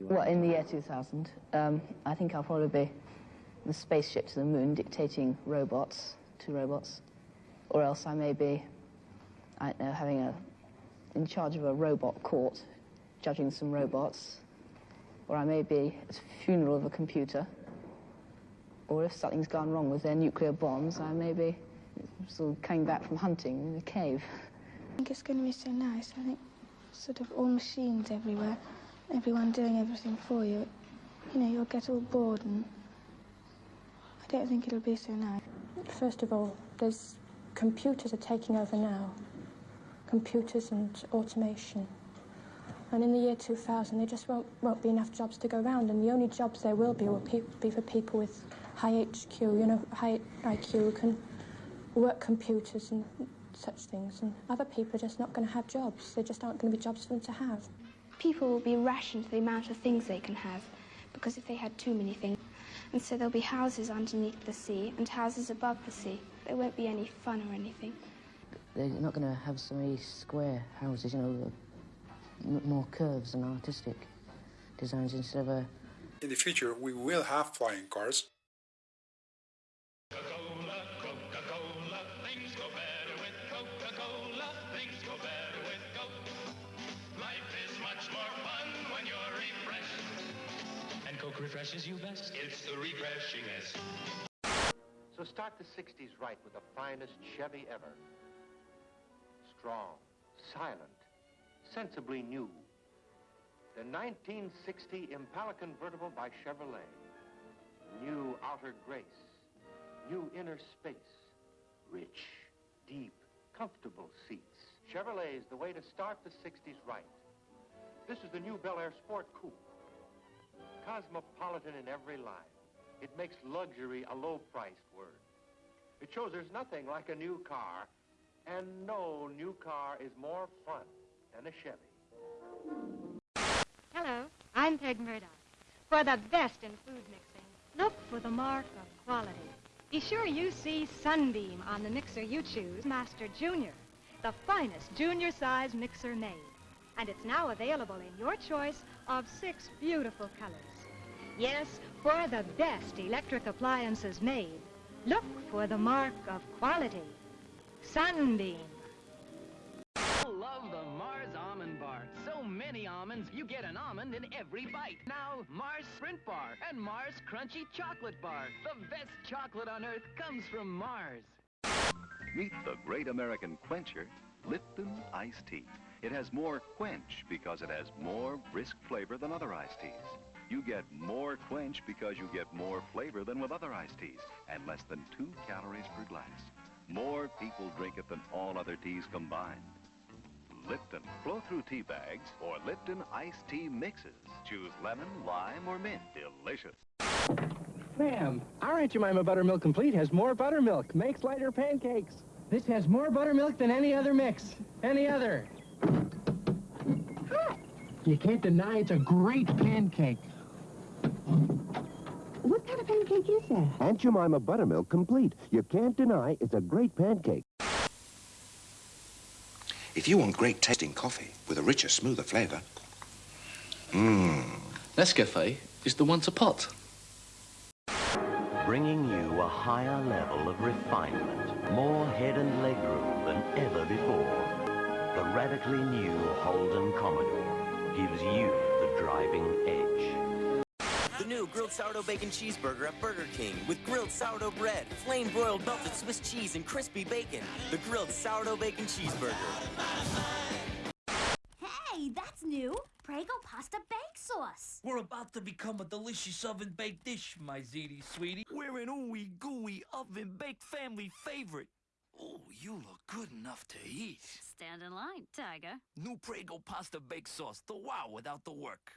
Well, in the year 2000, um, I think I'll probably be the spaceship to the moon dictating robots to robots. Or else I may be, I don't know, having a, in charge of a robot court, judging some robots. Or I may be at the funeral of a computer. Or if something's gone wrong with their nuclear bombs, I may be sort of coming back from hunting in a cave. I think it's going to be so nice. I think sort of all machines everywhere, everyone doing everything for you. You know, you'll get all bored and I don't think it'll be so nice. First of all, there's computers are taking over now. Computers and automation. And in the year 2000, there just won't, won't be enough jobs to go around. And the only jobs there will be will be for people with high HQ, you know, high IQ, who can work computers and such things. And other people are just not going to have jobs. There just aren't going to be jobs for them to have. People will be rationed to the amount of things they can have because if they had too many things, and so there'll be houses underneath the sea and houses above the sea. There won't be any fun or anything. They're not going to have so many square houses, you know, more curves and artistic designs instead of a... In the future, we will have flying cars. Refreshes you best. It's the refreshingest. So start the 60s right with the finest Chevy ever. Strong, silent, sensibly new. The 1960 Impala convertible by Chevrolet. New outer grace, new inner space, rich, deep, comfortable seats. Chevrolet is the way to start the 60s right. This is the new Bel Air Sport Coupe. Cosmopolitan in every line. It makes luxury a low-priced word. It shows there's nothing like a new car, and no new car is more fun than a Chevy. Hello, I'm Peg Murdoch. For the best in food mixing, look for the mark of quality. Be sure you see Sunbeam on the mixer you choose, Master Junior, the finest junior size mixer made. And it's now available in your choice of six beautiful colors. Yes, for the best electric appliances made, look for the mark of quality. Sunbeam. I love the Mars Almond Bar. So many almonds, you get an almond in every bite. Now, Mars Sprint Bar and Mars Crunchy Chocolate Bar. The best chocolate on Earth comes from Mars. Meet the great American quencher, Lipton Iced Tea. It has more quench because it has more brisk flavor than other iced teas. You get more quench because you get more flavor than with other iced teas and less than two calories per glass. More people drink it than all other teas combined. Lipton flow-through tea bags or Lipton iced tea mixes. Choose lemon, lime, or mint. Delicious. Ma'am, our Aunt Jemima Buttermilk Complete has more buttermilk, makes lighter pancakes. This has more buttermilk than any other mix. Any other. You can't deny it's a great pancake. What pancake is that? Aunt Jemima Buttermilk Complete. You can't deny it's a great pancake. If you want great tasting coffee with a richer, smoother flavor, mmm. Nescafe is the one to pot. Bringing you a higher level of refinement, more head and leg room than ever before. The radically new Holden Commodore gives you the driving edge. The new grilled sourdough bacon cheeseburger at Burger King with grilled sourdough bread, flame broiled melted Swiss cheese, and crispy bacon. The grilled sourdough bacon cheeseburger. Hey, that's new. Prego pasta bake sauce. We're about to become a delicious oven baked dish, my ziti sweetie. We're an ooey gooey oven baked family favorite. Oh, you look good enough to eat. Stand in line, Tiger. New Prego pasta bake sauce, the wow without the work.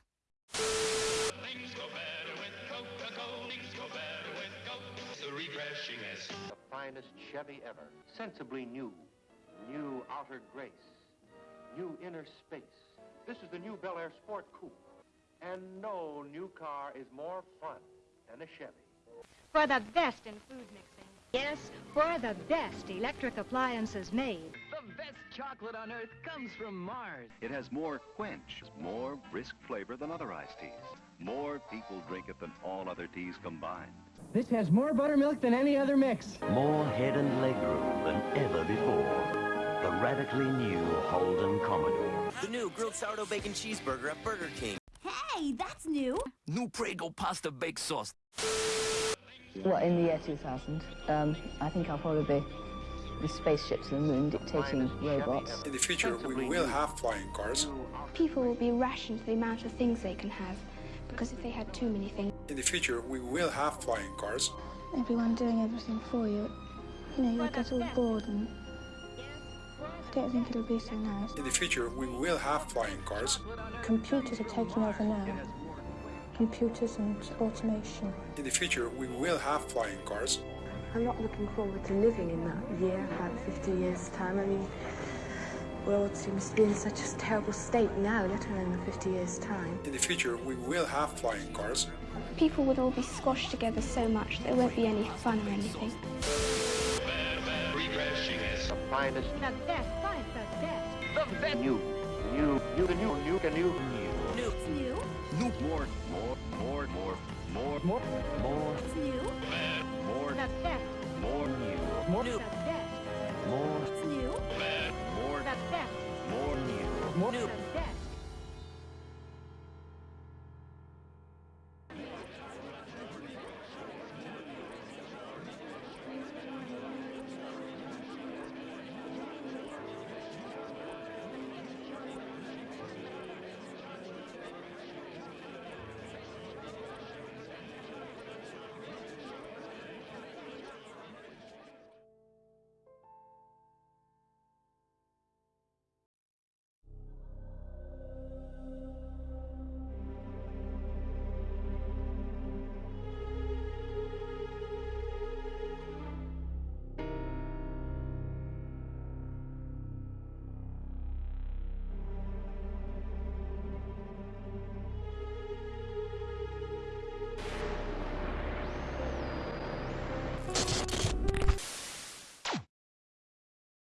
Things go better with Coca-Cola. Things go better with Coke. The refreshingest. The finest Chevy ever. Sensibly new. New outer grace. New inner space. This is the new Bel Air Sport Coupe. And no new car is more fun than a Chevy. For the best in food mixing. Yes, for the best electric appliances made. The best chocolate on earth comes from Mars. It has more quench, more brisk flavor than other iced teas. More people drink it than all other teas combined. This has more buttermilk than any other mix. More head and leg room than ever before. The radically new Holden Commodore. The new grilled sourdough bacon cheeseburger at Burger King. Hey, that's new. New Prego pasta bake sauce. Well, in the year 2000, um, I think I'll probably be the spaceship to the moon dictating robots. In the future, we will have flying cars. People will be rationed to the amount of things they can have, because if they had too many things, In the future, we will have flying cars. everyone doing everything for you, you know, you'll get all bored and I don't think it'll be so nice. In the future, we will have flying cars. Computers are taking over now. Computers and automation. In the future, we will have flying cars. I'm not looking forward to living in that year, about 50 years' time. I mean, the world seems to be in such a terrible state now, let alone in 50 years' time. In the future, we will have flying cars. People would all be squashed together so much there won't be any fun or anything. The finest. The best, finest, the best. The best. New, new, new, the new, new, the new, new. New. It's new. New, more, more, more, more, more, More, More success. More new. More new. More new. More success. More new. More new.